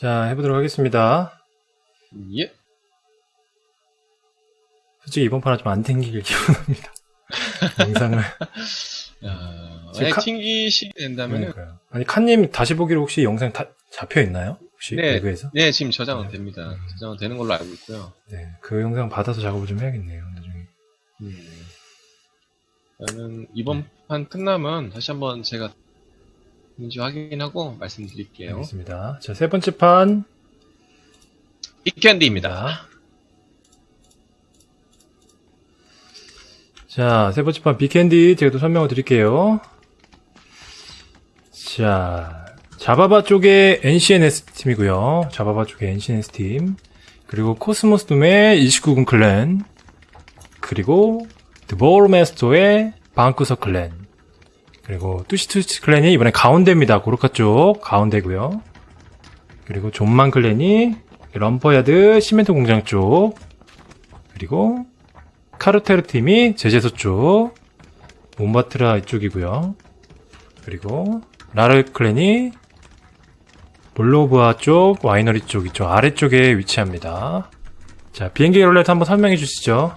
자, 해보도록 하겠습니다. 예. 솔직히 이번 판은 좀 안 튕길 기분합니다. 영상을. 아, 지금 만약 카- 튕기시 그러니까요. 아니, 칸님 다시 보기로 혹시 영상 다 잡혀 있나요? 혹시 네. 배그에서? 네 지금 저장은 네. 됩니다. 음. 저장은 되는 걸로 알고 있고요. 네. 그 영상 받아서 작업을 좀 해야겠네요. 나중에. 저는 이번 판 끝나면 다시 한번 제가 인지 확인하고 말씀드릴게요. 알겠습니다. 자, 세 번째 판. 빅캔디입니다. 자, 세 번째 판 빅캔디 제가 또 설명을 드릴게요. 자, 자바바 쪽에 NCNS 팀이고요. 자바바 쪽에 NCNS 팀. 그리고 코스모스 둠의 29군 클랜. 그리고 드보르메스토의 방쿠서 클랜. 그리고 뚜시뚜시 클랜이 이번에 가운데입니다. 고르카 쪽 가운데고요. 그리고 존만 클랜이 럼퍼야드 시멘트 공장 쪽. 그리고 카르테르 팀이 제재소 쪽, 몬바트라 이쪽이고요. 그리고 라르 클랜이 볼로브아 쪽, 와이너리 쪽 이쪽 아래쪽에 위치합니다. 자, 비행기 롤렛 한번 설명해 주시죠.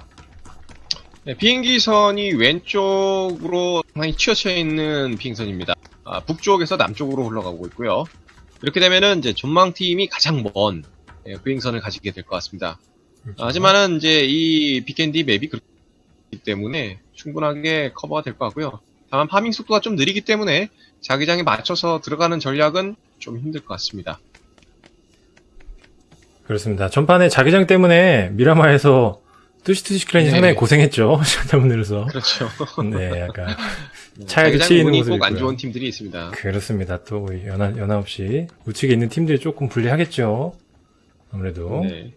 네, 비행기선이 왼쪽으로 상당히 치어쳐 있는 비행선입니다. 아, 북쪽에서 남쪽으로 흘러가고 있고요. 이렇게 되면은 이제 전망팀이 가장 먼 예, 비행선을 가지게 될 것 같습니다. 아, 하지만은 이제 이 빅앤디 맵이 그렇기 때문에 충분하게 커버가 될 것 같고요. 다만 파밍 속도가 좀 느리기 때문에 자기장에 맞춰서 들어가는 전략은 좀 힘들 것 같습니다. 그렇습니다. 전판에 자기장 때문에 미라마에서 뚜시뚜시 클랜이 네. 상당히 고생했죠. 시청자분들에서. 그렇죠. 네, 약간 차에도 자기장 치이는 모습이 꼭안 있고요. 좋은 팀들이 있습니다. 그렇습니다. 또 연하, 연하 없이 우측에 있는 팀들이 조금 불리하겠죠. 아무래도 네.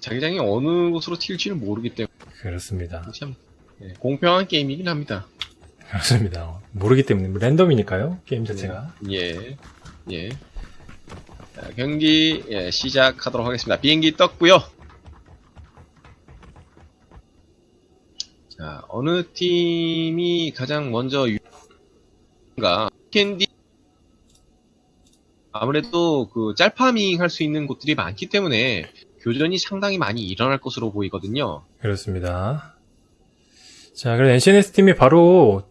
자기장이 어느 곳으로 튈지는 모르기 때문에 그렇습니다. 참 네, 공평한 게임이긴 합니다. 그렇습니다. 모르기 때문에 뭐 랜덤이니까요. 게임 자체가. 예, 예. 자, 경기 예, 시작하도록 하겠습니다. 비행기 떴고요. 자, 어느 팀이 가장 먼저 유가 캔디 아무래도 그 짤파밍 할 수 있는 곳들이 많기 때문에 교전이 상당히 많이 일어날 것으로 보이거든요. 그렇습니다. 자, 그래서 NCNS 팀이 바로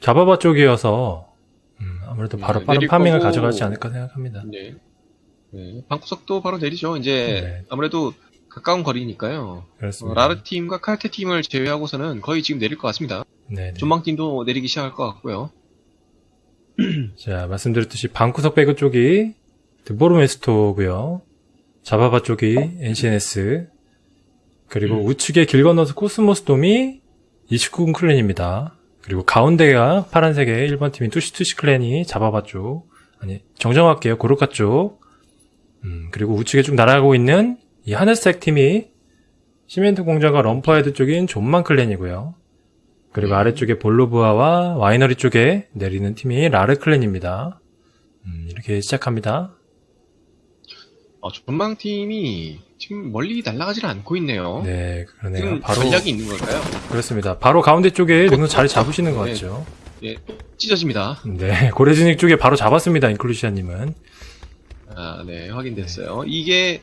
자바바 쪽이어서 음, 아무래도 바로 네, 빠른 farming을 거고. 가져가지 않을까 생각합니다. 네. 네, 방구석도 바로 내리죠. 이제 네. 아무래도 가까운 거리니까요. 어, 그렇습니다. 라르 팀과 칼테 팀을 제외하고서는 거의 지금 내릴 것 같습니다. 네, 네. 존만 팀도 내리기 시작할 것 같고요. 자, 말씀드렸듯이 방구석 배그 쪽이 드보르메스토고요. 자바바 쪽이 NCNS 그리고 음. 우측에 길 건너서 코스모스 둠이 29금 clan입니다. 그리고 가운데가 파란색의 1번 팀인 투시투시 clan이 자바바 쪽 아니 정정할게요 고르카 쪽 음, 그리고 우측에 쭉 날아가고 있는 이 하늘색 팀이 시멘트 공장과 럼퍼헤드 쪽인 존만 clan이고요. 그리고 네. 아래쪽에 볼로브아와 와이너리 쪽에 내리는 팀이 라르 clan입니다. 음, 이렇게 시작합니다. 어, 존만 팀이 지금 멀리 날아가질 않고 있네요. 네, 그러네요. 지금 바로 전략이 있는 걸까요? 그렇습니다. 바로 가운데 쪽에 지금 자리 잡으시는 것 네. 같죠? 예, 뚝 찢어집니다. 네, 고래진익 쪽에 바로 잡았습니다. 인클루시아님은 아, 네, 확인됐어요. 이게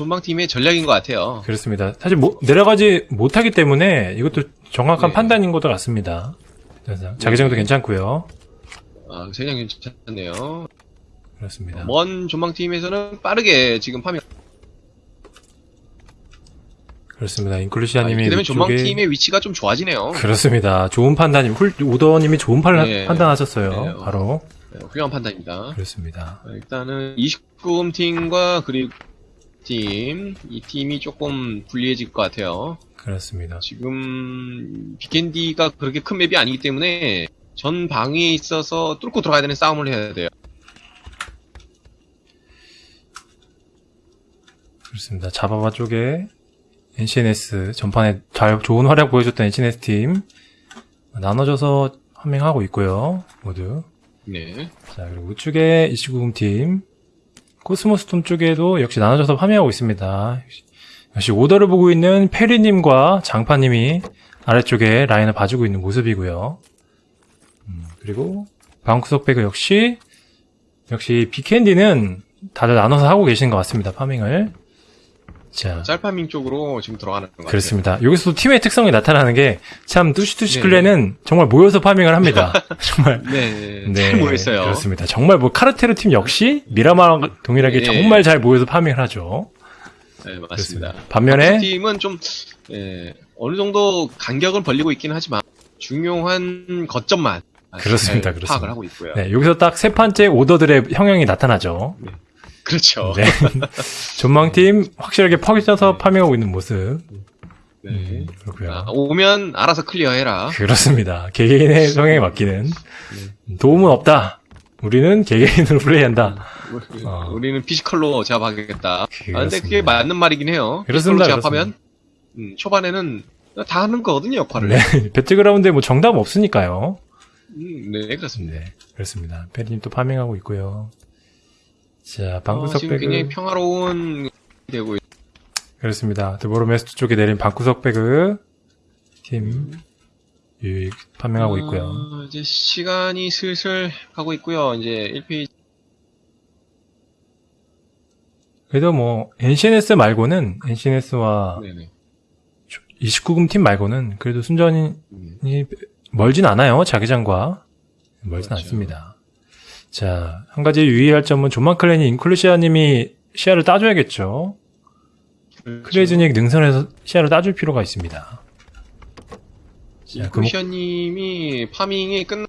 존망 팀의 전략인 것 같아요. 그렇습니다. 사실 뭐- 내려가지 못하기 때문에 이것도 정확한 네. 판단인 것 같습니다. 자기장도 네. 괜찮고요. 아, 세장 괜찮네요. 그렇습니다. 먼 존망 팀에서는 빠르게 지금 파밍. 그렇습니다. 아, 인클루시아님이 이렇게 되면 위쪽에 팀의 위치가 좀 좋아지네요. 그렇습니다. 좋은 판단님, 훌, 우더님이 좋은 판, 네. 판단하셨어요. 네. 바로. 네, 훌륭한 판단입니다. 그렇습니다. 어, 일단은 29금 팀과 그리고 팀, 이 팀이 조금 불리해질 것 같아요. 그렇습니다. 지금 비켄디가 그렇게 큰 맵이 아니기 때문에 전 방위에 있어서 뚫고 들어가야 되는 싸움을 해야 돼요. 그렇습니다. 자바바 쪽에 NCNS 전판에 잘 좋은 활약 보여줬던 NCNS 팀 나눠져서 farming하고 있고요. 모두. 네. 자 그리고 우측에 29금 팀 코스모스 톰 쪽에도 역시 나눠져서 farming하고 있습니다. 역시, 오더를 보고 있는 페리님과 장파님이 아래쪽에 라인을 봐주고 있는 모습이고요. 음, 그리고 방구석 배그 역시 역시 비캔디는 다들 나눠서 하고 계시는 것 같습니다. 파밍을. 자, 짤파밍 쪽으로 지금 들어가는 것 같아요. 그렇습니다. 여기서도 팀의 특성이 나타나는 게 참 뚜시뚜시 네. 클랜은 정말 모여서 파밍을 합니다. 정말. 네, 네, 잘 모였어요. 그렇습니다. 정말 뭐 카르테르 팀 역시 미라마랑 동일하게 네. 정말 잘 모여서 파밍을 하죠. 네, 맞습니다. 그렇습니다. 반면에 팀은 좀 예, 어느 정도 간격을 벌리고 있기는 하지만 중요한 거점만 그렇습니다, 잘 그렇습니다. 파악을 하고 있고요. 네, 여기서 딱 세 번째 오더들의 성향이 나타나죠. 그렇죠. 네. 존만팀 확실하게 퍼져서 farming하고 있는 모습. 네. 음, 그렇고요. 아, 오면 알아서 clear해라. 그렇습니다. 개개인의 성향에 맡기는 네. 도움은 없다. 우리는 개개인으로 플레이한다. 어. 우리는 physical로 제압하겠다. 아, 근데 그렇습니다. 그게 맞는 말이긴 해요. 그렇습니다, physical로 제압하면 음, 초반에는 다 하는 거거든요 역할을. 네, 배틀그라운드에 뭐 정답 없으니까요. 음, 네 그렇습니다. 네, 그렇습니다. 페리님 또 파밍하고 있고요. 자, 어, 방구석 지금 백을 굉장히 평화로운 되고 있- 그렇습니다. 드보로메스트 쪽에 내린 방구석 백을 팀 유익 있고요. 어, 이제 시간이 슬슬 가고 있고요. 이제 1페이지 그래도 뭐 NCNS 말고는 NCNS와 네네. 29금 팀 말고는 그래도 순전히 음. 멀진 않아요. 자기장과 멀진 그렇죠. 않습니다. 자, 한 가지 유의할 점은 존만 clan이 인클루시아님이 시야를 따줘야겠죠. 그렇죠. 크레이즈닉 능선에서 시야를 따줄 필요가 있습니다. 자, 그 목- 쿠션님이 farming이 끝,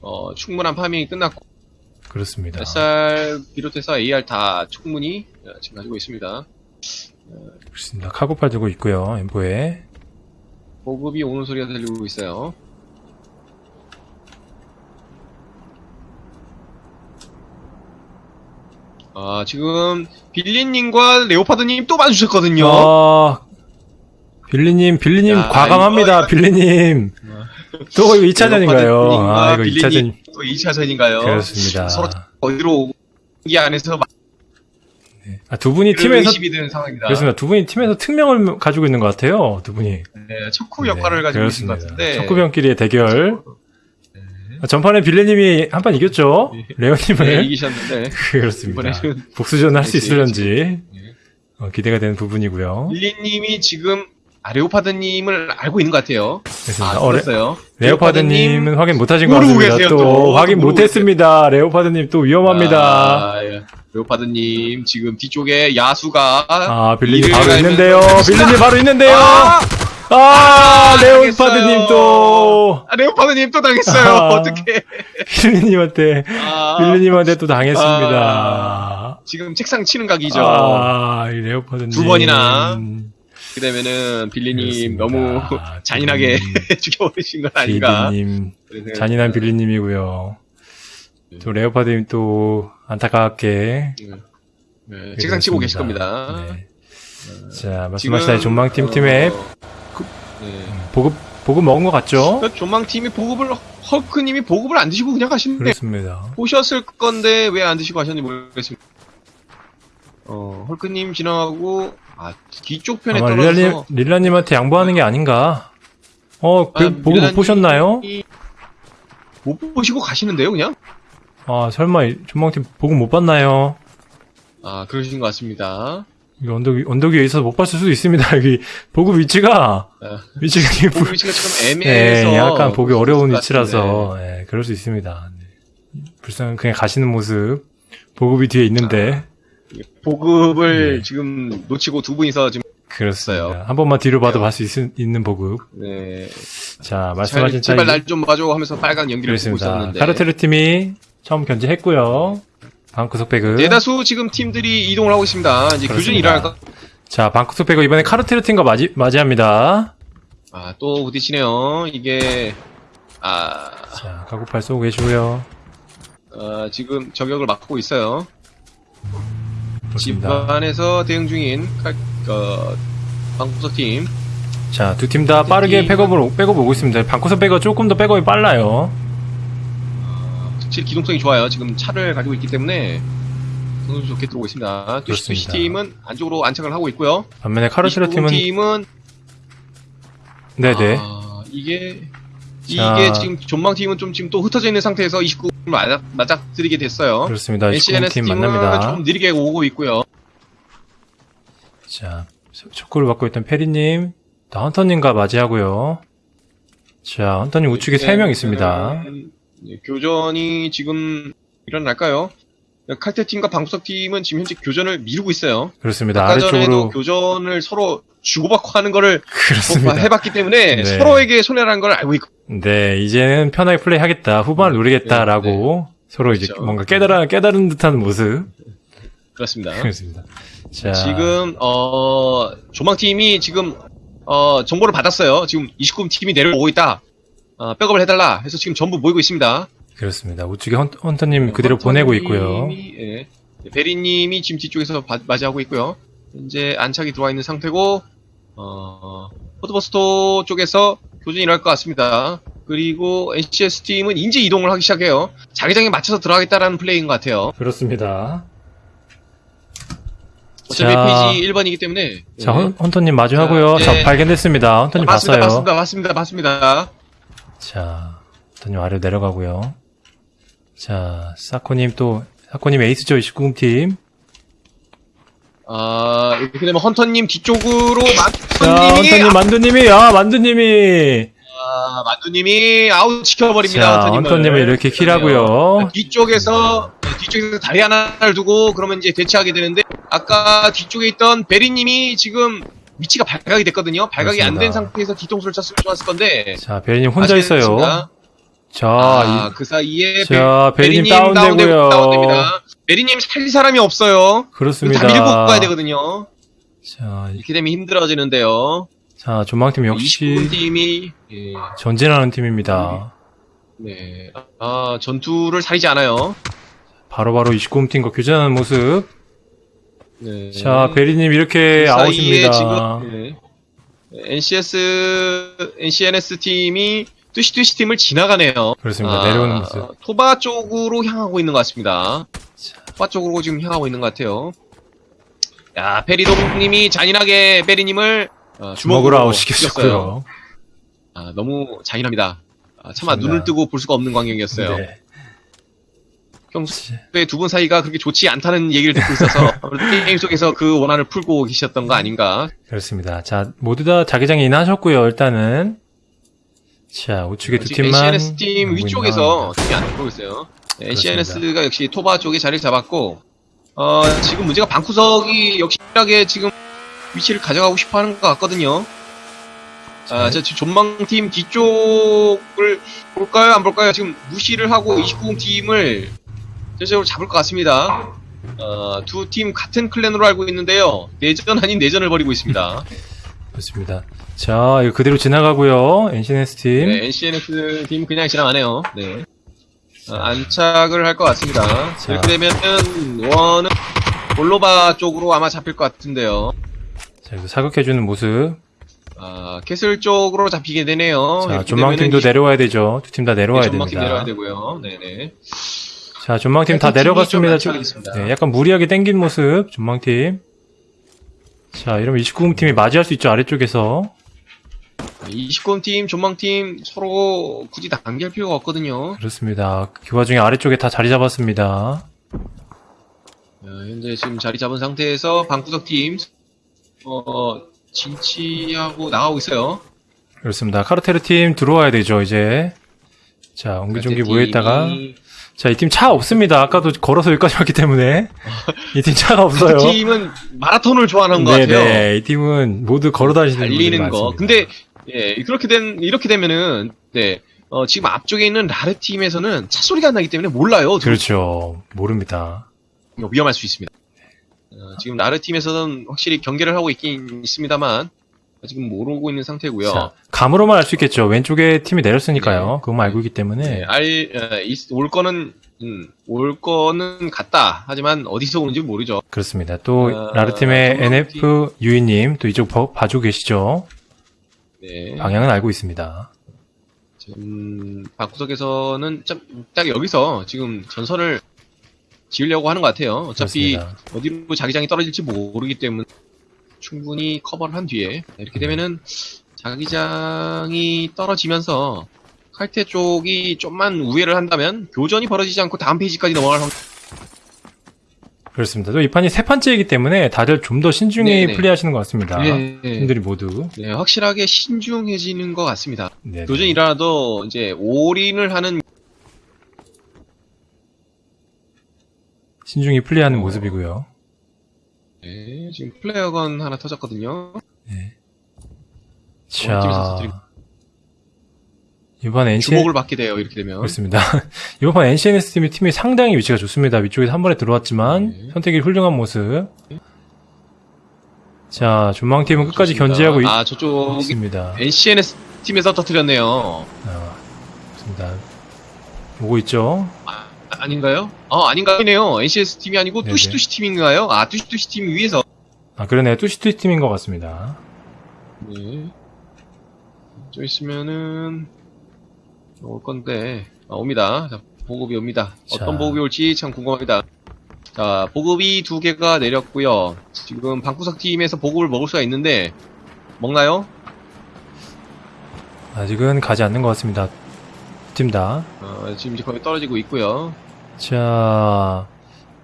어, 충분한 파밍이 끝났고, 그렇습니다. SR 비롯해서 AR 다 충분히 어, 지금 가지고 있습니다. 그렇습니다. 카고팔 들고 있고요. 엠보에 보급이 오는 소리가 들리고 있어요. 아, 지금, 빌리님과 레오파드님 또 봐주셨거든요. 아, 빌리님, 빌리님 야, 과감합니다. 이거- 빌리님. 또 이거 2차전인가요? 아, 이거 2차전. 또 2차전인가요? 그렇습니다. 서로 어디로 이 안에서 아, 두 분이 팀에서. 그렇습니다. 두 분이 팀에서 특명을 가지고 있는 것 같아요. 두 분이. 네, 척후 역할을 가지고 있는 것 같은데. 척구병끼리의 대결. 아, 전판에 빌리님이 한 판 이겼죠? 네, 레오님을. 이기셨는데 그렇습니다. 복수전 할 수 있을런지 네. 어, 기대가 되는 부분이고요. 빌리님이 지금 아, 레오파드님을 알고 있는 것 같아요. 그렇습니다. 아, 어, 레, 그랬어요. 레오파드님은 확인 못하신 것 같습니다. 계세요, 또, 또. 확인 못했습니다. 레오파드님 또 위험합니다. 아, 예. 레오파드님 지금 뒤쪽에 야수가 아, 빌리님 바로 있는데요. 빌리님 바로 있는데요. 아! 아, 아, 레오파드님 당했어요. 또 아, 레오파드님 또 당했어요. 아. 어떻게? 빌리님한테 아, 빌리님한테 또 당했습니다. 지금 책상 치는 각이죠. 아, 이 레오파드님 두 번이나 그다음에는 빌리님 그렇습니다. 너무 잔인하게 음, 죽여버리신 건 아닌가. 빌리님 잔인한 듭니다. 빌리님이고요. 또 레오파드님 또 안타깝게 네. 네, 책상 치고 계실 겁니다. 네. 자, 말씀하신 존망팀 어, 팀의 네. 보급 보급 먹은 것 같죠? 그 존망팀이 보급을 헐크님이 보급을 안 드시고 그냥 가시는데 그렇습니다. 보셨을 건데 왜 안 드시고 가셨는지 모르겠습니다. 어 헐크님 지나가고 아 뒤쪽 편에 아마 릴라님, 떨어져서 릴라 님한테 양보하는 게 아닌가? 어, 그 아, 보급 못 보셨나요? 못 보시고 가시는데요, 그냥? 아, 설마 이 존망팀 보급 못 봤나요? 아 그러신 것 같습니다. 이 언덕, 위- 언덕 위에 있어서 못 봤을 수도 있습니다. 여기 보급 위치가 아, 위치가 보급 위치가 조금 애매해서 네, 약간 보기 어려운 것 위치라서 예, 그럴 수 있습니다. 네. 불쌍한 그냥 가시는 모습 보급이 뒤에 있는데 같은데. 보급을 네. 지금 놓치고 두 분이서 지금 그렇습니다. 한 번만 뒤로 봐도 봤을 수 있- 있는 보급. 네 자 말씀하신 제발 차이 날좀 봐줘 하면서 빨간 연기를 보고. 있었는데 카르테르 팀이 처음 견제했고요. 방구석 배그. 대다수 지금 팀들이 이동을 하고 있습니다. 이제 그렇습니다. 일어날까? 자 방구석 배그 이번에 카르테르 팀과 맞이 맞이합니다. 아, 또 부딪히네요. 이게, 아, 자 가구팔 쏘고 계시고요. 어, 지금 저격을 막고 있어요. 그렇습니다. 집안에서 대응 중인 칼, 어, 방구석 팀. 자 두 팀 다 빠르게 팀은- 백업을 백업 오고 있습니다. 방구석 배그 조금 더 백업이 빨라요. 확실히 기동성이 좋아요. 지금 차를 가지고 있기 때문에 성능 좋게 들어오고 있습니다. 투시 팀은 안쪽으로 안착을 하고 있고요. 반면에 카르테르 팀은 팀은 네네 아, 이게 이게 지금 전망 팀은 좀 지금 또 흩어져 있는 상태에서 29을 맞아, 맞닥뜨리게 됐어요. 그렇습니다. NCNS 19팀 팀은 만납니다. 좀 느리게 오고 있고요. 자, 촉구를 받고 있던 페리님, 또 헌터님과 맞이하고요. 자, 헌터님 우측에 네, 3명 있습니다. 네, 교전이 지금 일어날까요? 칼퇴 팀과 방구석 팀은 지금 현재 교전을 미루고 있어요. 그렇습니다. 아까 전에도. 교전을 서로 주고받고 하는 거를 그렇습니다. 해봤기 때문에 네. 서로에게 손해라는 걸 알고 있고 네, 이제는 편하게 플레이 하겠다. 후반을 노리겠다라고 서로 이제 네, 그렇죠. 뭔가 깨달아, 깨달은 듯한 모습. 그렇습니다. 그렇습니다. 자, 지금 어 조망팀이 지금 어 정보를 받았어요. 지금 29금 팀이 내려오고 있다. 어, 백업을 해달라 해서 지금 전부 모이고 있습니다. 그렇습니다. 우측에 헌, 헌터님 그대로 보내고 있고요. 예. 베리님이 지금 뒤쪽에서 바- 맞이하고 있고요. 현재 안착이 들어와 있는 상태고 어 포드버스토 쪽에서 교전이 일어날 것 같습니다. 그리고 NCS 팀은 인지 이동을 하기 시작해요. 자기장에 맞춰서 들어가겠다라는 플레이인 것 같아요. 그렇습니다. 어차피 자. phase 1번이기 때문에. 자, 예. 헌, 헌터님 마주하고요. 자, 자, 네. 발견됐습니다. 헌터님 맞습니다, 봤어요. 맞습니다, 맞습니다, 맞습니다. 자, 헌터님 아래로 내려가고요. 자, 사코님 또, 사코님 에이스죠, 29금 팀. 아, 이렇게 되면 헌터님 뒤쪽으로 자, 만두님이, 헌터님, 만두님이, 아, 만두님이. 아, 만두님이 아웃 시켜버립니다, 자, 헌터님을. 헌터님을 이렇게 kill하고요. 뒤쪽에서, 네, 뒤쪽에서 다리 하나를 두고, 그러면 이제 대치하게 되는데, 아까 뒤쪽에 있던 베리님이 지금 위치가 발각이 됐거든요. 발각이 안 된. 상태에서 뒤통수를 쳤으면 좋았을 건데. 자, 베리님 혼자? 있어요. 자, 아, 그 사이에 자, 베- 베리님 베리님 다운되고요. 다운되- 다운됩니다. 베리님 살릴 사람이 없어요. 이, 그렇습니다. 다 밀고 가야 되거든요. 자, 이렇게 되면 힘들어지는데요. 자, 조망팀 역시 29분 팀이 예, 전진하는 팀입니다. 네. 아, 전투를 사리지 않아요. 바로바로 29금 팀과 교전하는 모습. 네. 자, 베리님 이렇게 그 아웃입니다. 지금 예, NCS NCNS 팀이 뚜시뚜시 팀을 지나가네요. 그렇습니다. 아, 내려오는 모습. 토바 쪽으로 향하고 있는 것 같습니다. 토바 쪽으로 지금 향하고 있는 것 같아요. 야, 페리동님이 잔인하게 베리님을 어, 주먹으로 죽였어요. 아웃시켰고요. 아, 너무 잔인합니다. 아, 차마. 눈을 뜨고 볼 수가 없는 광경이었어요. 네. 평소에 두 분 사이가 그렇게 좋지 않다는 얘기를 듣고 있어서 게임 속에서 그 원한을 풀고 계셨던 거 아닌가. 그렇습니다. 자, 모두 다 자기장에 인하셨고요, 일단은. 자, 우측에 두 팀만. NCNS 팀 위쪽에서 팀이 안 들어오고 있어요. 네. NCNS가 역시 토바 쪽에 자리를 잡았고, 어, 지금 문제가 방구석이 역시하게 지금 위치를 가져가고 싶어 하는 것 같거든요. 아, 자, 저 전망팀 뒤쪽을 볼까요? 안 볼까요? 지금 무시를 하고 29공 팀을 전체적으로 잡을 것 같습니다. 어, 두 팀 같은 clan으로 알고 있는데요. 내전 아닌 내전을 벌이고 있습니다. 그렇습니다. 자, 이거 그대로 지나가고요. NCNS 팀. 네, NCNS 팀 그냥 지나가네요. 네. 어, 안착을 할 것 같습니다. 자. 이렇게 되면은 원은 볼로바 쪽으로 아마 잡힐 것 같은데요. 자, 이거 사격해주는 모습. 아, 캐슬 쪽으로 잡히게 되네요. 자, 존만팀도 내려와야 되죠. 두 팀 다 내려와야 네, 존만팀 됩니다. 내려와야 되고요. 네네. 자, 전망팀 다 팀이 내려갔습니다. 네, 약간 무리하게 땡긴 모습, 전망팀. 자, 이러면 29금 팀이 맞이할 수 있죠, 아래쪽에서. 29금 팀, 전망팀 서로 굳이 단계할 필요가 없거든요. 그렇습니다. 그 와중에 아래쪽에 다 자리 잡았습니다. 어, 현재 지금 자리 잡은 상태에서 방구석 팀, 어, 진치하고 나가고 있어요. 그렇습니다. 카르테르 팀 들어와야 되죠, 이제. 자, 옹기종기 모여있다가. 팀이- 자, 이 팀 차 없습니다. 아까도 걸어서 여기까지 왔기 때문에. 이 팀 차가 없어요. 그 팀은 마라톤을 좋아하는 것 같아요. 네네. 이 팀은 모두 걸어 다니시는 달리는 거. 많습니다. 근데 예, 그렇게 된 이렇게 되면은 네. 어, 지금 앞쪽에 있는 라르 팀에서는 차 소리가 안 나기 때문에 몰라요. 그렇죠. 모릅니다. 위험할 수 있습니다. 어, 지금 라르 팀에서는 확실히 경계를 하고 있긴 있습니다만 지금 모르고 있는 상태고요. 자, 감으로만 알 수 있겠죠. 왼쪽에 팀이 내렸으니까요. 그것만 알고 있기 때문에. 네, 알, 어, 있- 올 거는 음, 올 거는 같다. 하지만 어디서 오는지 모르죠. 그렇습니다. 또 어, 라르팀의 NF 유이님 또 이쪽 봐- 봐주고 계시죠. 네. 방향은 알고 있습니다. 지금 방구석에서는 좀, 딱 여기서 지금 전선을 지으려고 하는 것 같아요. 어차피 그렇습니다. 어디로 자기장이 떨어질지 모르기 때문에 충분히 커버를 한 뒤에 이렇게 되면은 자기장이 떨어지면서 칼퇴 쪽이 좀만 우회를 한다면 교전이 벌어지지 않고 다음 페이지까지 넘어갈 확률 그렇습니다. 또 이 판이 세 번째이기 때문에 다들 좀 더 신중히 네네. 플레이하시는 것 같습니다. 네, 팀들이 모두. 네, 확실하게 신중해지는 것 같습니다. 네. 교전이 일어나도 이제 올인을 하는 신중히 플레이하는 어. 모습이고요. 네, 지금 플레어건 하나 터졌거든요. 네. 자, 이번 NC 주목을 받게 돼요. 이렇게 되면. 그렇습니다. 이번 판 NCNS 팀이 팀이 상당히 위치가 좋습니다. 위쪽에서 한 번에 들어왔지만 네. 선택이 훌륭한 모습. 자, 전망팀은 끝까지 좋습니다. 견제하고 아 저쪽 있습니다. NCNS 팀에서 터뜨렸네요. 아, 좋습니다. 오고 있죠. 아, 아닌가요? 어 아닌가요? NCS 팀이 아니고 네네. 뚜시뚜시 팀인가요? 아 뚜시뚜시 팀 위에서. 아, 그러네. 뚜시뚜시 팀인 것 같습니다. 네. 좀 있으면은 올 건데 아, 옵니다. 자, 보급이 옵니다. 자. 어떤 보급이 올지 참 궁금합니다. 자, 보급이 두 개가 내렸고요. 지금 방구석 팀에서 보급을 먹을 수가 있는데 먹나요? 아직은 가지 않는 것 같습니다. 팀 다. 어, 지금 이제 거의 떨어지고 있고요. 자,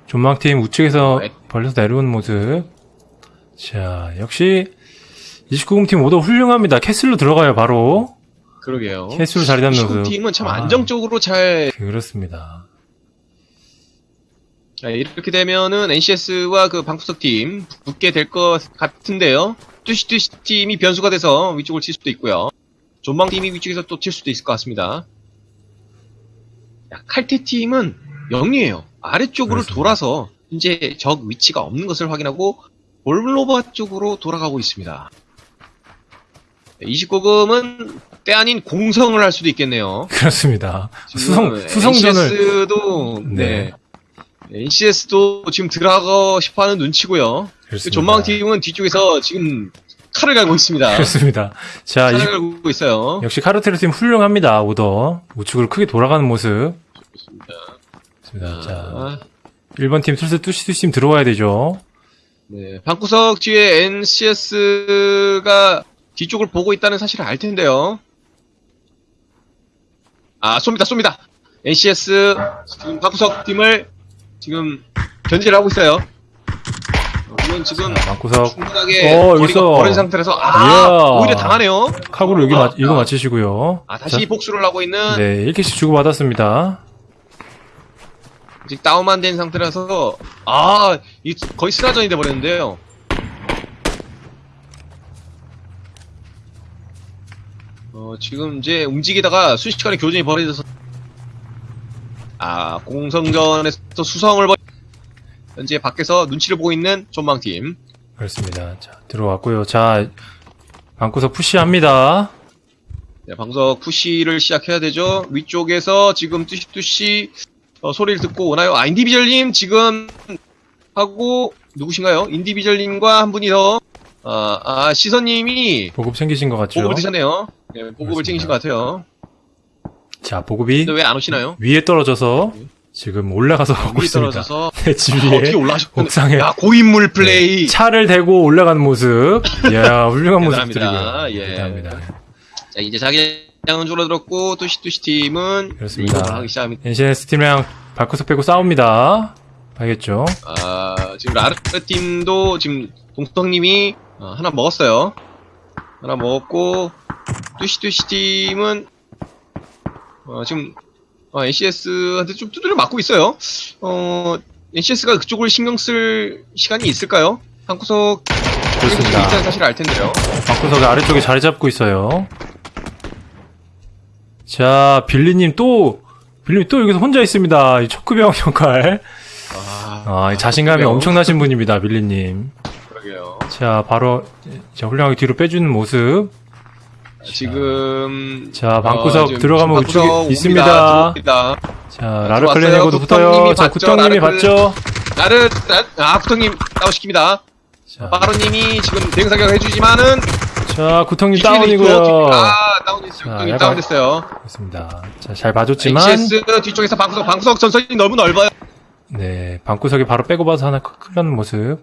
존만팀 우측에서 네. 벌려서 내려오는 모습. 자, 역시 29금 팀 오더 훌륭합니다. 캐슬로 들어가요, 바로. 그러게요. 캐슬로 자리 잡는 모습. 팀은 참 아. 안정적으로 잘 그렇습니다. 자, 이렇게 되면은 NCS와 그 방구석 팀 붙게 될 것 같은데요. 뚜시뚜시 팀이 변수가 돼서 위쪽을 칠 수도 있고요. 존방 팀이 위쪽에서 또 칠 수도 있을 것 같습니다. 야, 칼퇴 팀은 0이에요. 아래쪽으로 그렇습니다. 돌아서 이제 적 위치가 없는 것을 확인하고 볼로바 쪽으로 돌아가고 있습니다. 29금은 때 아닌 공성을 할 수도 있겠네요. 그렇습니다. 수성, 수성전을. NCS도 네. 네. NCS도 지금 들어가고 싶어 하는 눈치고요. 그렇습니다. 전망 팀은 뒤쪽에서 지금 칼을 갈고 있습니다. 그렇습니다. 자, 칼을 이, 갈고 있어요. 역시 카르테르 팀 훌륭합니다, 오더. 우측으로 크게 돌아가는 모습. 좋습니다. 자, 자, 1번 팀 슬슬 뚜시뚜시 팀 들어와야 되죠. 네. 방구석 뒤에 NCS가 뒤쪽을 보고 있다는 사실을 알 텐데요. 아, 쏩니다, 쏩니다. NCS 지금 방구석 팀을 지금 견제를 하고 있어요. 어, 이건 지금 자, 방구석. 충분하게 어, 여기서. 벌어진 상태라서 아. 오히려 당하네요. 카구를 여기 아, 맞, 이거 아. 맞히시고요. 아 다시 자, 복수를 하고 있는 네, 1킬씩 주고받았습니다. 아직 다운만 된 상태라서 아 이 거의 스나전이 돼 버렸는데요. 어 지금 이제 움직이다가 순식간에 교전이 벌어져서 아 공성전에서 수성을 벌 현재 밖에서 눈치를 보고 있는 전망팀 그렇습니다. 자, 들어왔고요. 자, 방구석 푸시합니다. 네, 방석 푸시를 시작해야 되죠. 위쪽에서 지금 뚜시뚜시 어, 소리를 듣고 오나요? 아, 인디비절님 지금 하고 누구신가요? 인디비절님과 한 분이 더 아, 아, 시선님이 보급 챙기신 것 같죠? 보급을 드셨네요. 네, 보급을 그렇습니다. 챙기신 것 같아요. 자, 보급이 왜 안 오시나요? 위에 떨어져서 지금 올라가서 위에 있습니다. 네, 집 아, 위에 어떻게 올라가셨군요. 옥상에 야, 고인물 플레이. 차를 대고 올라가는 모습. 이야, 훌륭한. 모습들이고요. 예. 대단합니다. 자, 이제 자기장은 줄어들었고 뚜시뚜시 팀은 그렇습니다. 하기 시작합니다. NCNS 팀이랑 발구석 빼고 싸웁니다. 알겠죠? 아, 지금 라르크 팀도 지금 동성님이 어, 하나 먹었어요. 하나 먹었고 뚜시뚜시 팀은 어, 지금 어, NCS한테 좀 두드려 맞고 있어요. 어, NCS가 그쪽을 신경 쓸 시간이 있을까요? 한구석 그렇습니다. 있다는 사실을 알 텐데요. 방구석 아래쪽에 자리 잡고 있어요. 자, 빌리님 또, 빌리님 또 여기서 혼자 있습니다. 이 초크병 역할. 아, 아, 이 자신감이 초크병. 엄청나신 분입니다, 빌리님. 그러게요. 자, 바로, 자, 훌륭하게 뒤로 빼주는 모습. 지금 자, 방구석 어, 들어가면 우측에 옵니다. 있습니다. 들어옵니다. 자, 라르클렌 들어왔어요. 에고도 붙어요. 자, 라르클렌. 봤죠? 나를 아 구통님 다운시킵니다. 자, 빠로님이 지금 대응 사격 해주지만은 자 뒤쪽에 다운이고요. 아. 자, 약간- 다운됐어요. 그렇습니다. 자, 잘 봐줬지만, NCS 뒤쪽에서 방구석 방구석 전선이 너무 넓어요. 네, 방구석에 바로 빼고 봐서 하나 클리는 모습.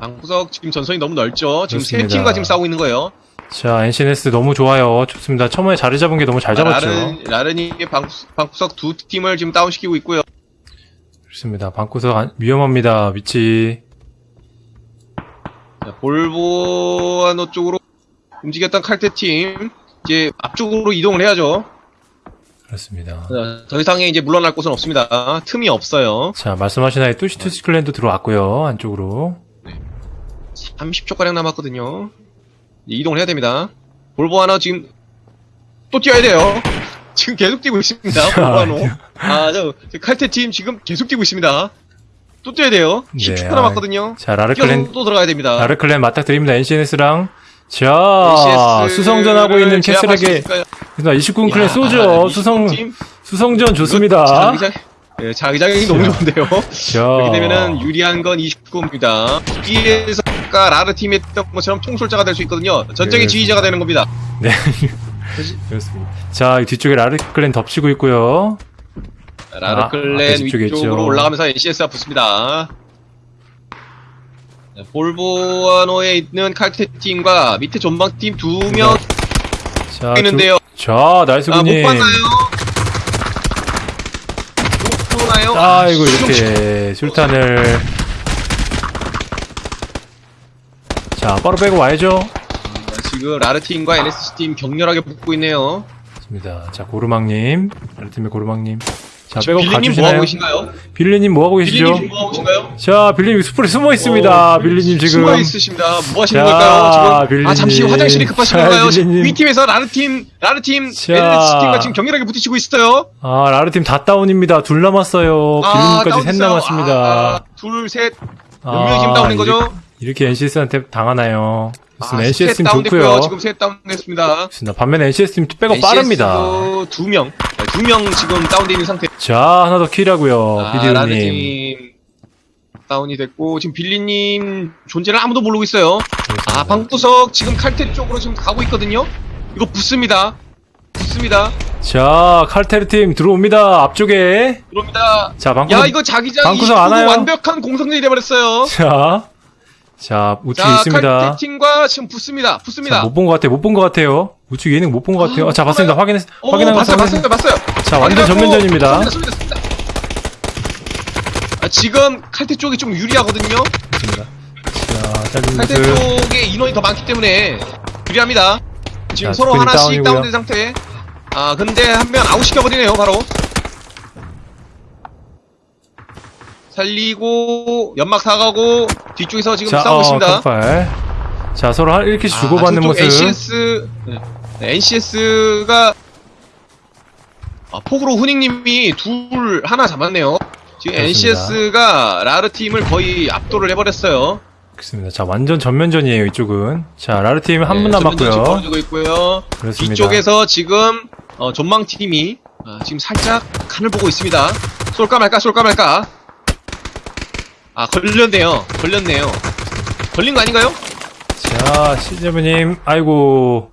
방구석 지금 전선이 너무 넓죠. 지금 세 그렇습니다. 팀과 지금 싸우고 있는 거예요. 자, NCNS 너무 좋아요. 좋습니다. 처음에 자리 잡은 게 너무 잘 잡았죠. 라른, 라른이 방, 방구석 두 팀을 지금 다운시키고 있고요. 좋습니다. 방구석 안- 위험합니다. 위치. 자, 볼보아노 쪽으로 움직였던 칼테 팀, 이제 앞쪽으로 이동을 해야죠. 그렇습니다. 자, 더 이상의 이제 물러날 곳은 없습니다. 틈이 없어요. 자, 말씀하신 아이 뚜시투시 클랜도 들어왔고요. 안쪽으로. 30초가량 남았거든요. 이제 이동을 해야 됩니다. 볼보아노 지금 또 뛰어야 돼요. 지금 계속 뛰고 있습니다. 볼보아노. 아, 저, 저 칼테팀 지금 계속 뛰고 있습니다. 또 뛰어야 돼요. 네, 10초 아, 남았거든요. 자, 라르 뛰어서 클랜, 또 들어가야 됩니다. 라르 클랜 맞닥뜨립니다. NCNS랑. 자, NCS 를 수성전 하고 있는 캐슬에게. 있을까요? 29군 클랜 야, 쏘죠. 이 수성, 팀, 수성전 좋습니다. 자기장, 예, 자기장 이 너무 좋은데요. 자, 그렇게 되면은 유리한 건 29입니다. 뒤에서 아까 라르 팀이 했던 것처럼 총솔자가 될 수 있거든요. 전쟁의 네. 지휘자가 되는 겁니다. 네. 그렇습니다. 자, 이 뒤쪽에 라르 클랜 덮치고 있고요. 라르 아, 클랜. 위쪽으로 올라가면서 NCS가 붙습니다. 네, 볼보아노에 있는 칼테 팀과 밑에 전방 팀 두명 자, 있는데요. 두- 자, 나이스 아, 못 군님. 봤나요? 못 보나요? 아이고, 아, 이렇게 술탄을. 자, 바로 빼고 와야죠. 아, 지금 라르 팀과 NSC 팀 격렬하게 붙고 있네요. 좋습니다. 자, 고르망님. 아르팀의 고르망님. 자, 빼고 빌리님 뭐 가주시나요? 하고 계신가요? 빌리님 뭐 하고 계시죠? 빌리님 지금 뭐 하고 계신가요? 자, 빌리님 숲에 숨어 있습니다. 어, 빌리님 지금. 숨어 있으십니다. 뭐 하시는 자, 걸까요? 지금 빌리님. 아 잠시 화장실이 급하신 자, 건가요? 빌리님. 위 팀에서 라르 팀, 라르 팀, 자. NSC 팀과 지금 격렬하게 부딪히고 있어요. 아, 라르팀 다 다운입니다. 둘 남았어요. 빌리님까지 셋 다운됐어요. 남았습니다. 아, 아, 둘, 셋. 몇 아, 명이 지금 다운된 거죠? 이렇게, NCS한테 당하나요? 좋습니다. 아, NCS 셋 팀. 좋고요. 지금 셋 다운됐습니다. 좋습니다. 반면에 NCS 팀 빼고 빠릅니다. 두 명, 아, 두명 지금 다운돼 있는 상태. 자, 하나 더 킬하고요. 아, 비디오님. 팀 다운이 됐고 지금 빌리님 존재를 아무도 모르고 있어요. 아, 방구석 지금 칼퇴 쪽으로 지금 가고 있거든요. 이거 붙습니다. 붙습니다. 자, 칼테르 팀 들어옵니다. 앞쪽에. 들어옵니다. 자, 방구석. 야, 이거 자기장 방구석 29도 안 와요? 완벽한 공성전이 돼버렸어요. 자, 자, 우측에 자, 있습니다. 칼퇴 팀과 지금 붙습니다. 붙습니다. 못 본 것 같아요. 못 본 것 같아요. 우측 예능 못본 것 같아요. 아, 자, 봤습니다. 확인했, 어, 확인한 거 봤어요, 봤어요, 봤어요. 자, 완전 전면전입니다. 쏩니다, 쏩니다, 쏩니다. 아, 지금 칼퇴 쪽이 좀 유리하거든요. 자, 짧은 칼퇴 모습. 쪽에 인원이 더 많기 때문에 유리합니다. 지금 자, 서로 스크린 하나씩 다운이고요. 다운된 상태. 아, 근데 한 명 아웃 시켜버리네요, 바로. 살리고, 연막 사가고, 뒤쪽에서 지금 자, 싸우고 어, 있습니다. 깜발. 자, 서로 한 1킬씩 주고받는 아, 모습. NCS, 네, NCS가, 아, 폭으로 후닝님이 둘, 하나 잡았네요. 지금 그렇습니다. NCS가 라르 팀을 거의 압도를 해버렸어요. 그렇습니다. 자, 완전 전면전이에요, 이쪽은. 자, 라르 팀 한분 네, 남았고요. 그렇습니다. 뒤쪽에서 지금 어, 전망 팀이 아, 지금 살짝 칸을 보고 있습니다. 쏠까 말까 쏠까 말까. 아 걸렸네요. 걸렸네요. 걸린 거 아닌가요? 자, 시즈브님, 아이고.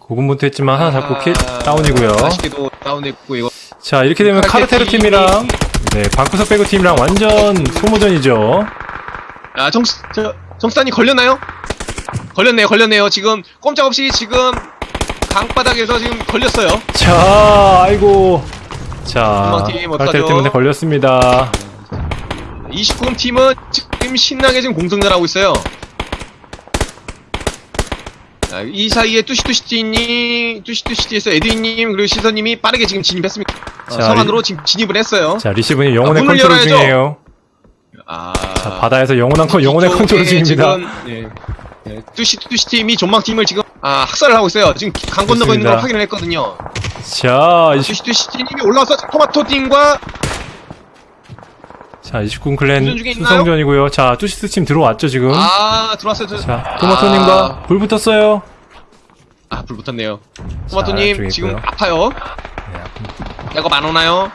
고군분투했지만 하나 잡고 킬, 아, 다운이고요. 아쉽게도 다운됐고 이거. 자, 이렇게 되면 칼테르 카르테르 팀이랑, 네, 방구석 빼고 팀이랑 완전 소모전이죠. 아 정, 저, 정수단이 걸렸나요? 걸렸네요. 걸렸네요. 지금 꼼짝없이 지금 강바닥에서 지금 걸렸어요. 자, 아이고. 자? 카르테르 팀한테 걸렸습니다. 29금 팀은 지금 신나게 지금 공성전 하고 있어요. 자, 이 사이에 뚜시뚜시티님, 뚜시뚜시티에서 에드윈님, 그리고 시선님이 빠르게 지금 진입했습니다. 어, 자, 성 안으로 지금 진입을 했어요. 자, 리시브님 영혼의 아, 컨트롤 열어야죠. 중이에요. 아, 자, 바다에서 영혼한 컨, 영혼의 컨트롤 중입니다. 지금, 네, 네, 뚜시뚜시팀이 전망팀을 지금, 아, 학살을 하고 있어요. 지금 강 건너고 있는 걸. 확인을 했거든요. 자, 20, 뚜시뚜시티님이 올라와서 토마토팀과, 자, 29군 클랜? 수성전이고요. 자, 뚜시스 팀 들어왔죠, 지금. 아, 들어왔어요. 저- 자, 토마토님과 아. 불 붙었어요. 아, 불 붙었네요. 자, 토마토님, 지금. 아파요. 네, 야거 안 오나요?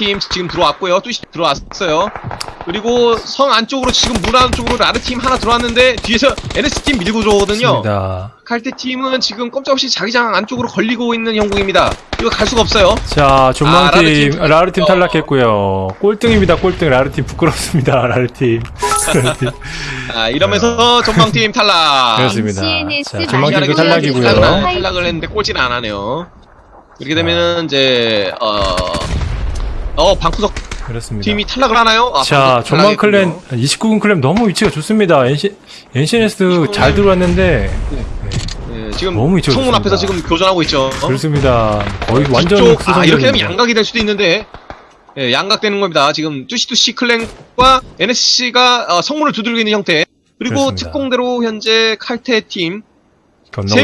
팀 지금 들어왔고요. 뚜시 들어왔어요. 그리고 성 안쪽으로 지금 문 안쪽으로 라르 팀 하나 들어왔는데 뒤에서 NS팀 밀고 들어오거든요. 좋습니다. 칼테 팀은 지금 꼼짝없이 자기장 안쪽으로 걸리고 있는 형국입니다. 이거 갈 수가 없어요. 자, 아, 전망팀, 라르팀 라르팀 어. 탈락했고요. 꼴등입니다, 꼴등. 라르 팀 부끄럽습니다, 라르팀. 라르팀. 아, 이러면서 전망팀 탈락. 그렇습니다. 자, 전망팀도 발견 탈락이고요. 탈락을, 탈락을 했는데 꼴찌는 안 하네요. 이렇게 되면은 이제 어, 어 방구석 그렇습니다. 팀이 탈락을 하나요? 아, 자, 방구석 전망 클랜, 탈락했군요. 29군 클랜 너무 위치가 좋습니다. NC, NCNS 잘 들어왔는데, 예, 지금 너무 위치가 성문 좋습니다. 앞에서 지금 교전하고 있죠. 그렇습니다. 거의 완전 뒤쪽, 아, 이렇게 되면. 양각이 될 수도 있는데 예, 양각되는 겁니다. 지금 뚜시뚜시 클랜과 NSC가 어, 성문을 두들기고 있는 형태. 그리고 그렇습니다. 특공대로 현재 칼테 팀세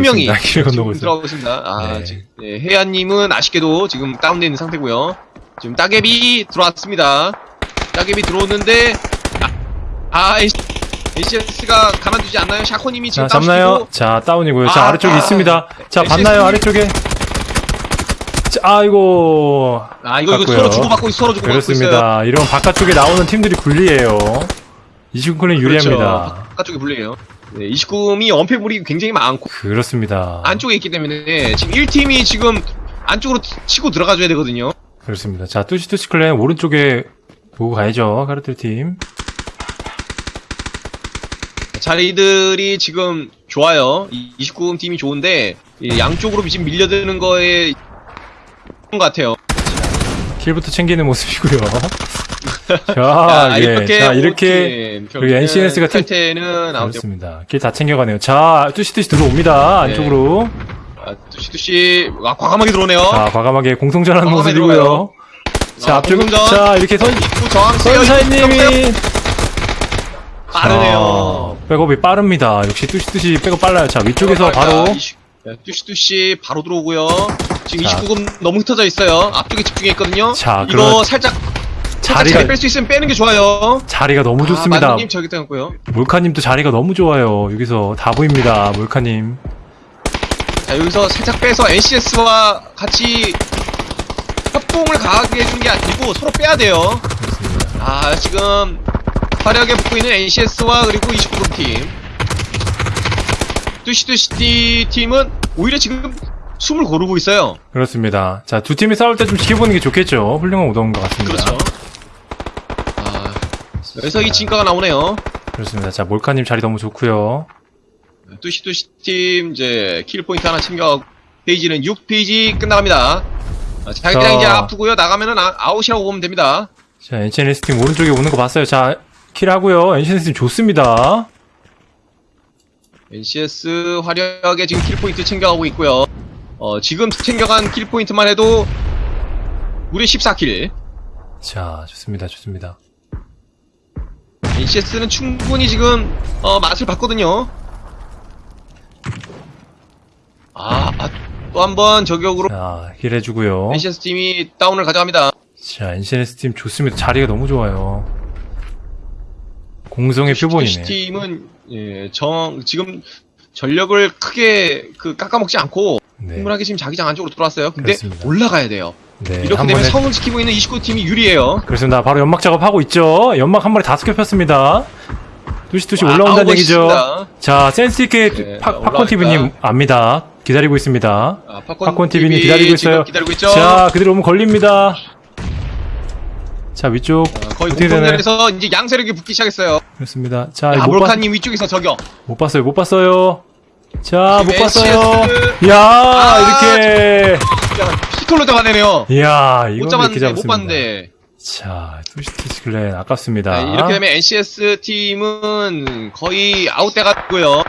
명이 지금 있습니다. 들어가고 있습니다. 아, 네. 지금 예, 혜야님은 아쉽게도 지금 다운되어 있는 상태고요. 지금 따개비 들어왔습니다. 따개비 들어오는데 아, 아 NCS가 가만두지 않나요? 샤코님이 지금 자, 잡나요? 자, 다운이고요. 자, 아, 아래쪽에 아. 있습니다. 자, NCS 봤나요? 님. 아래쪽에? 자, 아이고. 아 이거 이거. 서로 주고받고 있- 서로 주고받고. 그렇습니다. 이런 바깥쪽에 나오는 팀들이 불리해요. 29군 클랜 유리합니다. 그렇죠. 바깥쪽이 불리해요. 네, 29금이 언패물이 굉장히 많고 그렇습니다. 안쪽에 있기 때문에 지금 1팀이 지금 안쪽으로 치고 들어가줘야 되거든요. 그렇습니다. 자, 뚜시뚜시 클랜 오른쪽에 보고 가야죠. 카르텔 팀. 자리들이 지금 좋아요. 29금 팀이 좋은데 이 양쪽으로 지금 밀려드는 거에 것 같아요. 킬부터 챙기는 모습이고요. 자, 자, 예. 이렇게 자, 이렇게 여기 NCNS 가 팀- 탈퇴는 아웃 그렇습니다. 킬다 챙겨가네요. 자, 뚜시뚜시 들어옵니다. 네. 안쪽으로. 아, 뚜시뚜시 아, 과감하게 들어오네요. 자, 과감하게 공성전하는 과감하게 모습이고요. 들어가요. 자, 아, 앞쪽, 공성전. 자, 이렇게 선, 입구 저항 세요. 선사님이 빠르네요. 자, 백업이 빠릅니다. 역시 뚜시뚜시 백업 빨라요. 자, 위쪽에서 바로. 네, 뚜시뚜시 바로 들어오고요. 지금 자. 29금 너무 흩어져 있어요. 앞쪽에 집중해 있거든요. 자, 이거 살짝 자리가- 자리 뺄수 있으면 빼는 게 좋아요. 자리가 너무 아, 좋습니다. 만두님 저기 떠났고요. 몰카님도 자리가 너무 좋아요. 여기서 다 보입니다. 몰카님. 자 여기서 살짝 빼서 NCS와 같이 협동을 강하게 해준 게 아니고 서로 빼야 돼요. 아 지금 화려하게 붙고 있는 NCS와 그리고 29금 팀. 뚜시뚜시 팀은 오히려 지금 숨을 고르고 있어요. 그렇습니다. 자, 두 팀이 싸울 때 좀 지켜보는 게 좋겠죠. 훌륭한 오더인 것 같습니다. 그렇죠. 아, 그래서 이 진가가 나오네요. 그렇습니다. 자, 몰카님 자리 너무 좋고요. 뚜시뚜시 팀 이제 kill point 하나 챙겨가고 phase는 6 phase 끝나갑니다. 아, 자기장 자. 이제 아프고요. 나가면은 아, 아웃이라고 보면 됩니다. 자, NCNS 팀 오른쪽에 오는 거 봤어요. 자, kill 하고요. NCNS 팀 좋습니다. NCS 화려하게 지금 kill point 챙겨가고 있고요. 어, 지금 챙겨간 kill point만 해도 무려 14 kill. 자, 좋습니다. 좋습니다. NCS는 충분히 지금 어, 맛을 봤거든요. 아, 또 한 번 저격으로 자, 힐 해주고요. NCS 팀이 다운을 가져갑니다. 자, NCNS 팀 좋습니다. 자리가 너무 좋아요. 공성의 표본이네. 팀은 예, 정 지금 전력을 크게 그 깎아먹지 않고 네. 충분하게 지금 자기장 안쪽으로 들어왔어요. 근데 그렇습니다. 올라가야 돼요. 네. 이렇게 한 되면 성을 지키고 있는 29팀이 유리해요. 그렇습니다. 바로 연막 작업하고 있죠. 연막 한 마리 다섯 개 폈습니다. 뚜시뚜시 와, 올라온다는 얘기죠. 멋있습니다. 자, 센스 있게 네, 파, 올라오니까. 팝콘TV님 압니다. 기다리고 있습니다. 아, 팝콘, 팝콘 TV님 TV 기다리고 지금 있어요. 기다리고 있죠. 자, 그대로 오면 걸립니다. 자, 위쪽. 어, 거의? 공동전에서 이제 양세력이 붙기 시작했어요. 그렇습니다. 자, 아, 못, 봤, 몰카님 위쪽에서 저격. 못 봤어요, 못 봤어요. 자, 못 봤어요. NCS. 이야, 아, 이렇게. 피톨로 잡아내네요. 이야, 못 이건 이렇게 잡았는데, 못. 봤는데. 자, 투시투시 클랜 아깝습니다. 네, 이렇게 되면 NCS 팀은 거의 아웃돼 갔고요.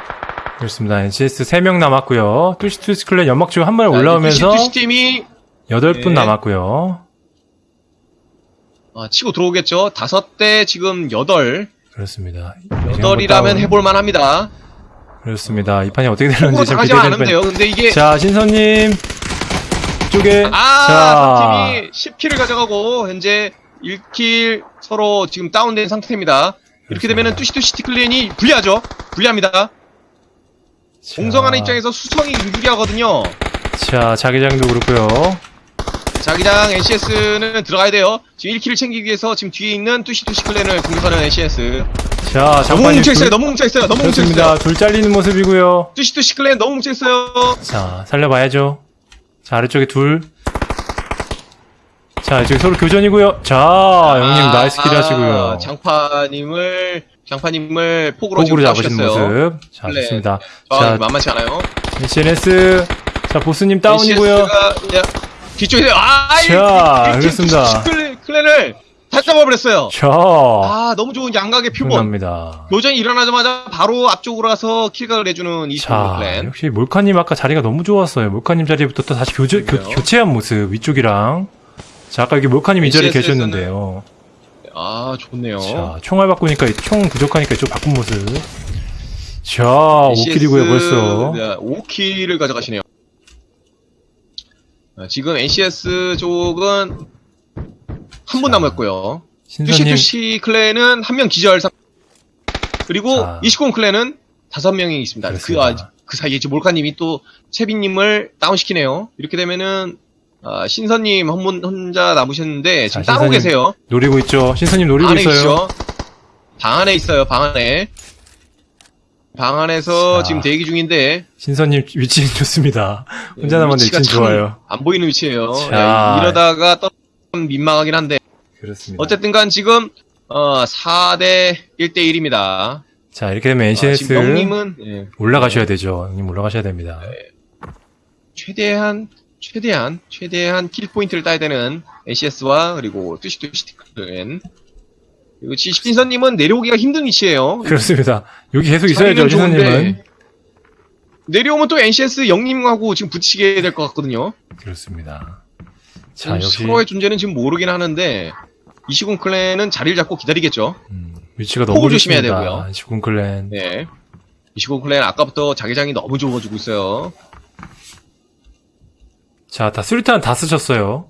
그렇습니다. NCS 3명 남았고요. 투시 투시 클랜 연막 중한 마리 올라오면서 시 팀이 8분 네. 남았고요. 어, 치고 들어오겠죠. 다섯 대 지금 여덟. 그렇습니다. 여덟이라면 다운. 해볼 만합니다. 그렇습니다. 이 판이 어떻게 되는지 참 당하지만 않으면 기대되는 돼요. 근데 이게 자, 신선님. 쪽에. 아, 자. 팀이 10킬을 가져가고 현재 1킬 서로 지금 다운된 상태입니다. 이렇게 되면은 뚜시뚜시 티클랜이 불리하죠. 불리합니다. 자, 공성하는 입장에서 수성이 유리하거든요. 자, 자기장도 그렇고요. 자기장 NCS는 들어가야 돼요. 지금 1킬을 챙기기 위해서 지금 뒤에 있는 뚜시뚜시 클랜을 공격하는 NCS. 자, 너무. 뭉쳐있어요. 둘- 너무 뭉쳐있어요. 너무. 뭉쳐있어요. 둘 잘리는 모습이고요. 뚜시뚜시 클랜 너무 뭉쳐있어요. 자, 살려봐야죠. 자, 아래쪽에 둘. 자, 이쪽에 서로 교전이고요. 자, 형님 아, 나이스 킬 하시고요. 아, 장파님을, 장파님을 폭으로, 폭으로 잡으신. 모습. 자, 네. 좋습니다. 아, 자, 만만치 않아요. SNS. 자, 보스님 다운이고요. NCS가 그냥 뒤쪽에, 아, 자, 클랜- 클랜을 다 잡아버렸어요. 자, 아, 너무 좋은 양각의 표본. 충분합니다. 교전이 일어나자마자 바로 앞쪽으로 가서 킬각을 해주는 이 자, 클랜. 역시 몰카님 아까 자리가 너무 좋았어요. 몰카님 자리부터 또 다시 교제, 교? 교체한 모습, 위쪽이랑. 자, 아까 여기 몰카님 이 자리에 계셨는데요. 아, 좋네요. 자, 총알 바꾸니까, 총 부족하니까 이쪽 바꾼 모습. 자, 5킬이고요, 벌써. 네, 5킬을 가져가시네요. 아, 지금 NCS 쪽은 한분 자, 남았고요. 신선님, 뚜시뚜시 클랜은 한 명 기절 상 그리고 자. 이시공 클랜은 다섯 명이 있습니다. 그. 아, 그 사이에 지금 몰카님이 또 채빈님을 다운시키네요. 이렇게 되면은 아, 신선님 한분 혼자 남으셨는데 지금 자, 따로 신선님 계세요. 노리고 있죠. 신선님 노리고 안에 있어요. 있죠. 방 안에 있어요. 방 안에. 방 안에서 자. 지금 대기 중인데 신선님 위치 좋습니다. 혼자 남았는데 위치가 위치 참 좋아요. 안 보이는 위치예요. 자. 야, 이러다가 또 민망하긴 한데 그렇습니다. 어쨌든간 지금 어 4대 1대 1입니다. 자, 이렇게 되면 아, NCS 지금 영님은 예, 올라가셔야 되죠. 형님 올라가셔야 됩니다. 최대한 최대한 최대한 킬 포인트를 따야 되는 NCS와 그리고 뚜시뚜시티클은 그리고 지신선님은 내려오기가 힘든 위치예요. 그렇습니다. 여기 계속 있어야죠, 신선님은. 내려오면 또 NCS 영님하고 지금 붙이게 될 것 같거든요. 그렇습니다. 자, 음, 역시 서로의 존재는 지금 모르긴 하는데 이시군 클랜은 자리를 잡고 기다리겠죠. 음, 위치가 너무 조심해야. 되고요. 시군 클랜. 네. 이시군 클랜 아까부터 자기장이 너무 좋아지고 있어요. 자, 다 수류탄 다 쓰셨어요.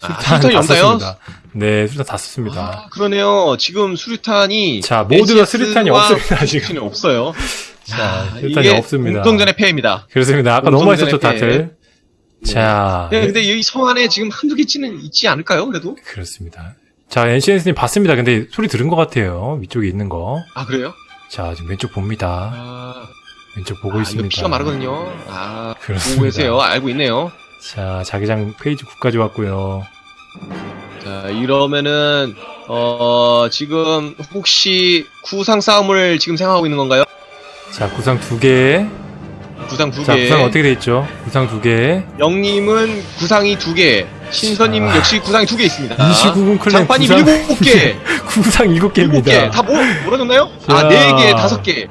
아, 수류탄 수류탄이 다 없나요? 네, 수류탄 다 썼습니다. 아, 그러네요. 지금 수류탄이 자, 모두가 수류탄이 와 없습니다, 지금. 수류탄이 없어요. 자, 아, 수류탄이 없습니다. 공동전의 패입니다. 그렇습니다. 아까 너무 했었죠, 패. 다들. 자, 네, 근데 이 성 안에 지금 한두 개치는 있지 않을까요? 그래도? 그렇습니다. 자, NCS님 봤습니다. 근데 소리 들은 것 같아요. 위쪽에 있는 거. 아 그래요? 자, 지금 왼쪽 봅니다. 아, 왼쪽 보고 아, 있습니다. 피가 마르거든요. 아, 그렇습니다. 보고 계세요. 알고 있네요. 자, 자기장 페이지 9까지 왔고요. 자, 이러면은, 어, 지금, 혹시, 구상 싸움을 지금 생각하고 있는 건가요? 자, 구상 두 개. 구상 두 자, 개. 구상 어떻게 돼 있죠? 구상 두 개. 영님은 구상이 두 개. 신선님 아. 역시 구상이 두 개 있습니다. 29군 클랜 장판이 구상 일곱 개. 구상 일곱 일곱 개. 개입니다. 다 뭐, 몰아줬나요? 자. 아, 네 개, 다섯 개.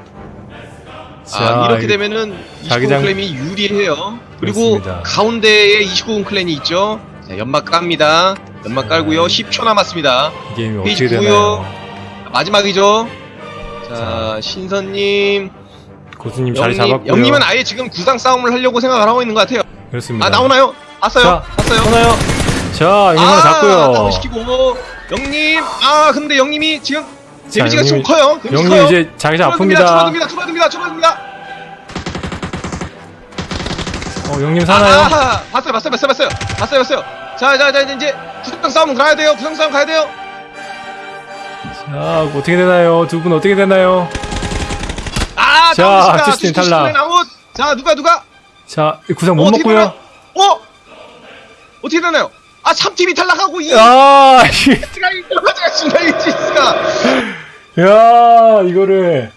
자, 아, 이렇게 되면은 29군 자기장- 클랜이 유리해요. 그리고 그렇습니다. 가운데에 29군 클랜이 있죠. 자, 연막 깝니다. 연막 깔고요. 10초 남았습니다. 이 게임이 어떻게. 되나요? 마지막이죠. 자, 자, 신선님, 고수님 자리 잡았고요. 영님은 아예 지금 구상 싸움을 하려고 생각을 하고 있는 것 같아요. 그렇습니다. 아 나오나요? 봤어요? 자, 봤어요? 하나요? 자, 영님 하나 아, 잡고요. 다운시키고 영님, 아 근데 영님이 지금 자, 데미지가 좀 영님이- 커요. 데미지 영님 커요. 이제 자기장 줄어듭니다. 아픕니다. 줄어듭니다. 줄어듭니다. 줄어듭니다. 어, 영님 사나요? 아, 봤어요, 봤어요, 봤어요, 봤어요, 봤어요, 봤어요. 자, 자, 자, 이제 구상 싸움 가야 돼요. 구상 싸움 가야 돼요. 자, 어떻게 되나요? 두 분 어떻게 되나요? 아, 자, 다운시다. 투스틴 탈락. 자, 누가 누가? 자, 이 구상 못 어, 먹고요. 어? 어떻게 되나요? 아, 3팀이 탈락하고 이 아, X가 이거가 이지스가 야, 이거를.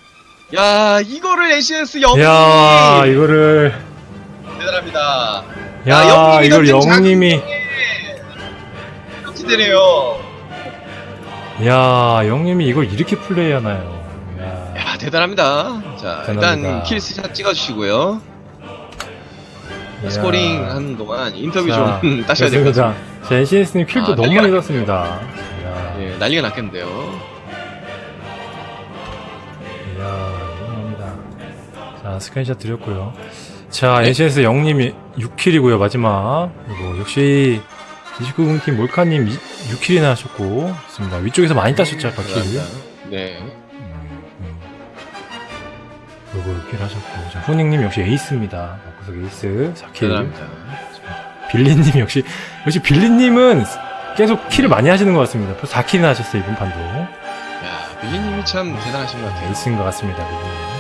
야, 이거를 NCS 영님이 야, 이거를. 대단합니다. 야, 영님이 이걸 던진 영님이. 깜찍되네요. 야, 영님이 이걸 이렇게 플레이하나요? 야, 야, 대단합니다. 자, 대단합니다. 일단 킬스샷 찍어주시고요. 야. scoring 하는 동안 인터뷰 자, 좀 따셔야 될 것. 같습니다. 자, NCS님 kill도 아, 너무 많이 났습니다. 야, 예, 난리가 났겠는데요. 이야, 이겁니다. 자, 스크린샷 드렸고요. 자, NCS 영님이 6 kill이고요, 마지막. 그리고 역시 29군 팀 몰카님 6 kill이나 하셨고, 좋습니다. 위쪽에서 많이 따셨죠. 대단합니다. 네. 음, 음. 요거 6 kill 하셨고, 자, 후닝님 역시 에이스입니다. 구석 에이스 4 kill. 대단합니다. 빌리님 역시 역시 빌리님은 계속 kill을 많이 하시는 것 같습니다. 벌써 4 kill이나 하셨어요 이번 판도. 야, 빌리님이 참 대단하신 것 같아요. 에이스인 것 같습니다. 빌리님.